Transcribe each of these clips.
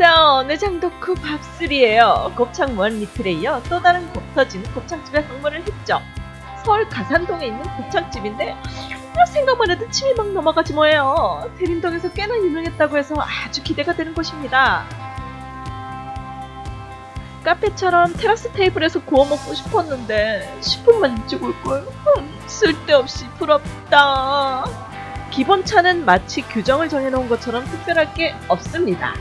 잡내장 덕후 밥술이에요. 곱창 무한 리필에 이어 또 다른 곱 터진 곱창집에 방문을 했죠. 서울 가산동에 있는 곱창집인데 아, 생각만 해도 침이 막 넘어가지 뭐예요. 대림동에서 꽤나 유명했다고 해서 아주 기대가 되는 곳입니다. 카페처럼 테라스 테이블에서 구워 먹고 싶었는데 10분만 일찍 올걸. 흠, 쓸데없이 부럽다. 기본 차는 마치 규정을 정해놓은 것처럼 특별할 게 없습니다.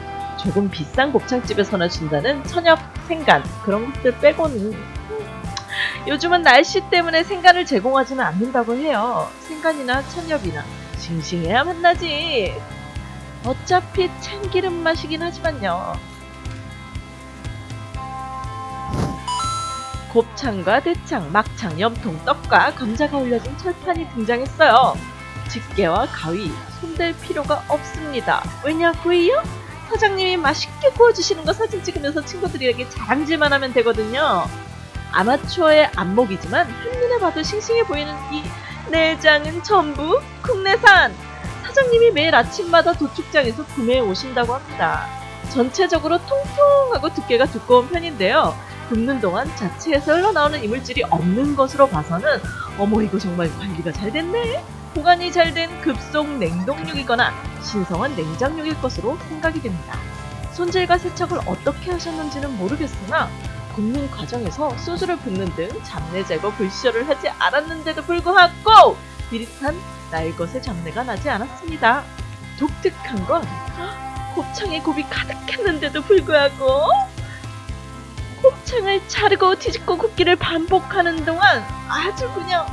조금 비싼 곱창집에서나 준다는 천엽, 생간 그런 것들 빼고는 음, 요즘은 날씨 때문에 생간을 제공하지는 않는다고 해요. 생간이나 천엽이나 싱싱해야 만나지. 어차피 참기름 맛이긴 하지만요. 곱창과 대창, 막창, 염통, 떡과 감자가 올려진 철판이 등장했어요. 집게와 가위, 손댈 필요가 없습니다. 왜냐고요? 사장님이 맛있게 구워주시는 거 사진 찍으면서 친구들에게 자랑질만 하면 되거든요. 아마추어의 안목이지만 한눈에 봐도 싱싱해 보이는 이 내장은 전부 국내산! 사장님이 매일 아침마다 도축장에서 구매해 오신다고 합니다. 전체적으로 통통하고 두께가 두꺼운 편인데요. 굽는 동안 자체에서 흘러나오는 이물질이 없는 것으로 봐서는 어머 이거 정말 관리가 잘 됐네? 보관이 잘 된 급속 냉동육이거나 신성한 냉장육일 것으로 생각이 됩니다. 손질과 세척을 어떻게 하셨는지는 모르겠으나 굽는 과정에서 소주를 붓는 등 잡내 제거 불쇼를 하지 않았는데도 불구하고 비릿한 날것의 잡내가 나지 않았습니다. 독특한 건 곱창에 곱이 가득했는데도 불구하고 곱창을 자르고 뒤집고 굽기를 반복하는 동안 아주 그냥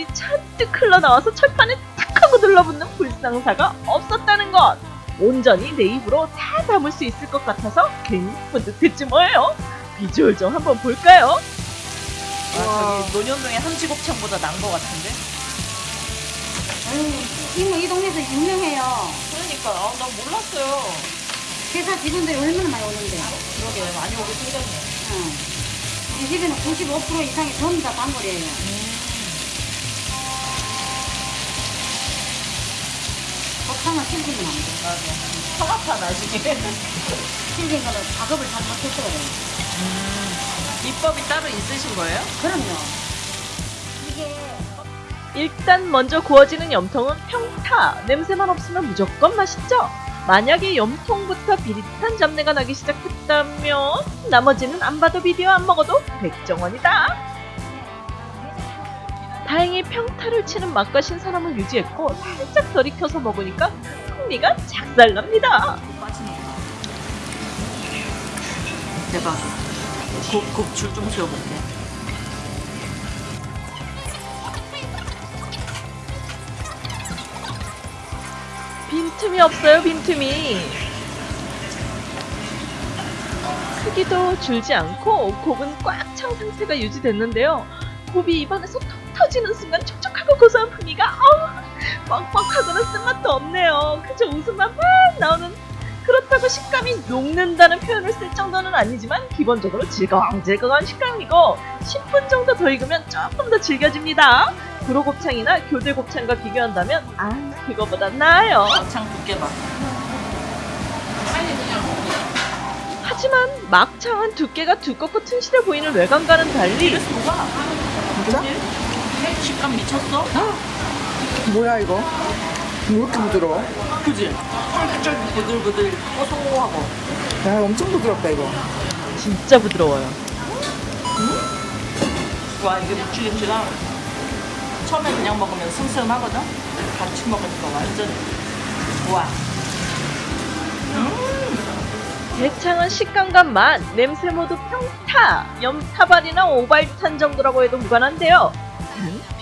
어, 곱들이 잔뜩 흘러나와서 철판에 탁 하고 들러붙는 불상사가 없었다는 것 온전히 내 입으로 다 담을 수 있을 것 같아서 괜히 뿌듯했지 뭐예요 비주얼 좀 한번 볼까요? 아, 저기 논현동의 함지곱창보다 나은 것 같은데? 아유, 이모 이 동네에서 유명해요. 그러니까 아, 난 몰랐어요. 회사 직원들이 얼마나 많이 오는데. 그러게 많이 오게 생겼네. 응. 우리 집에는 95% 이상이 전부 다 단골이에요. 곱 창은 실비는 안 돼. 맞아. 성악파 나중에. 실비는 거는 작업을 잘 못했어야 돼요. 비법이 따로 있으신 거예요? 그럼요. 이게 일단 먼저 구워지는 염통은 평타 냄새만 없으면 무조건 맛있죠 만약에 염통부터 비릿한 잡내가 나기 시작했다면 나머지는 안 봐도 비디오 안 먹어도 백정원이다 다행히 평타를 치는 맛과 신선함을 유지했고 살짝 덜 익혀서 먹으니까 풍미가 작살납니다. 대박. 곱, 곱줄 좀 세워볼게. 빈틈이 없어요 빈틈이 크기도 줄지 않고 곱은 꽉 찬 상태가 유지됐는데요 곱이 입안에서 톡 터지는 순간 촉촉하고 고소한 풍미가 어우 뻑뻑하거나 쓴맛도 없네요 그저 웃음만 막 나오는 그렇다고 식감이 녹는다는 표현을 쓸 정도는 아니지만 기본적으로 질겅질겅한 식감이고 10분 정도 더 익으면 조금 더 질겨집니다 구로곱창이나 교대곱창과 비교한다면 아 그거보다 나아요 막창 두께 봐. 하지만 막창은 두께가 두껍고 튼실해 보이는 외관과는 달리 이래서 뭐가? 진짜? 식감 미쳤어? 뭐야 이거? 왜 이렇게 부드러워? 그지? 쫄깃쫄깃 부들부들 고소하고. 야 엄청 부드럽다 이거 진짜 부드러워요 와 이게 무치김치랑 처음에 그냥 먹으면 슴슴하거든? 같이 먹으니까 완전 우와 대창은 식감과 맛, 냄새 모두 평타, 염타발이나 오발탄 정도라고 해도 무관한데요 단,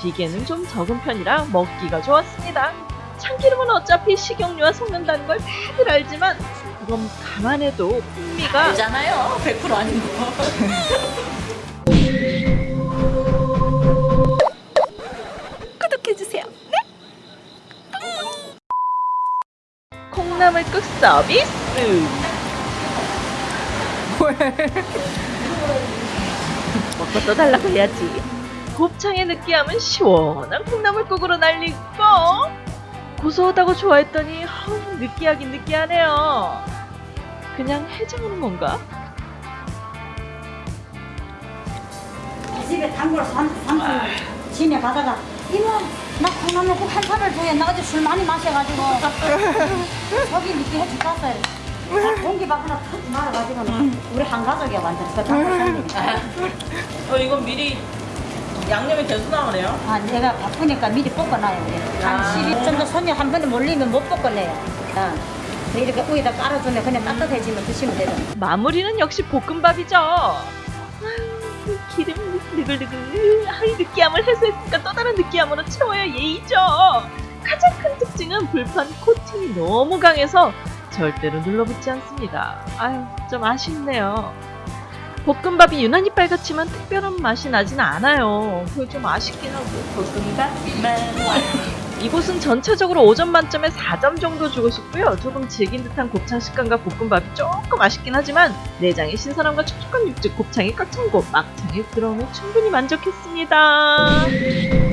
비계는 좀 적은 편이라 먹기가 좋았습니다 참기름은 어차피 식용유와 섞는다는 걸 다들 알지만 그건 감안해도 풍미가 알잖아요 100% 아닌 거 구독해주세요. 네? 콩나물국 서비스. 먹고 또 달라고 해야지. 곱창의 느끼함은 시원한 콩나물국으로 날리고 고소하다고 좋아했더니 아우, 느끼하긴 느끼하네요. 그냥 해장하는 건가? 이 집에 단골 삼, 삼촌 집에 가다가 이모 나 콩나물국 한 사발 줘야 나 어제 술 많이 마셔가지고 저기 늦게 해줄 땄어요 공기 밥 하나 탁 말아가지고 우리 한 가족이야 완전 그 단골 어 이건 미리 양념이 돼서 나오네요. 아 내가 바쁘니까 미리 볶아놔요 우리 한 아. 10일 정도 손님 한 번에 몰리면 못 볶아내요 어. 이렇게 위에다 깔아주면 그냥 따뜻해지면 드시면 되죠 마무리는 역시 볶음밥이죠. 아유, 기름 느글느글. 아이 느끼함을 해소했으니까 또 다른 느끼함으로 채워야 예의죠. 가장 큰 특징은 불판 코팅이 너무 강해서 절대로 눌러붙지 않습니다. 아유, 좀 아쉽네요. 볶음밥이 유난히 빨갛지만 특별한 맛이 나진 않아요. 그게 좀 아쉽긴 하고. 볶음밥만 완. 이곳은 전체적으로 5점 만점에 4점 정도 주고 싶고요. 조금 질긴 듯한 곱창 식감과 볶음밥이 조금 아쉽긴 하지만 내장의 신선함과 촉촉한 육즙, 곱창이 곳, 막창에 들어오면 충분히 만족했습니다.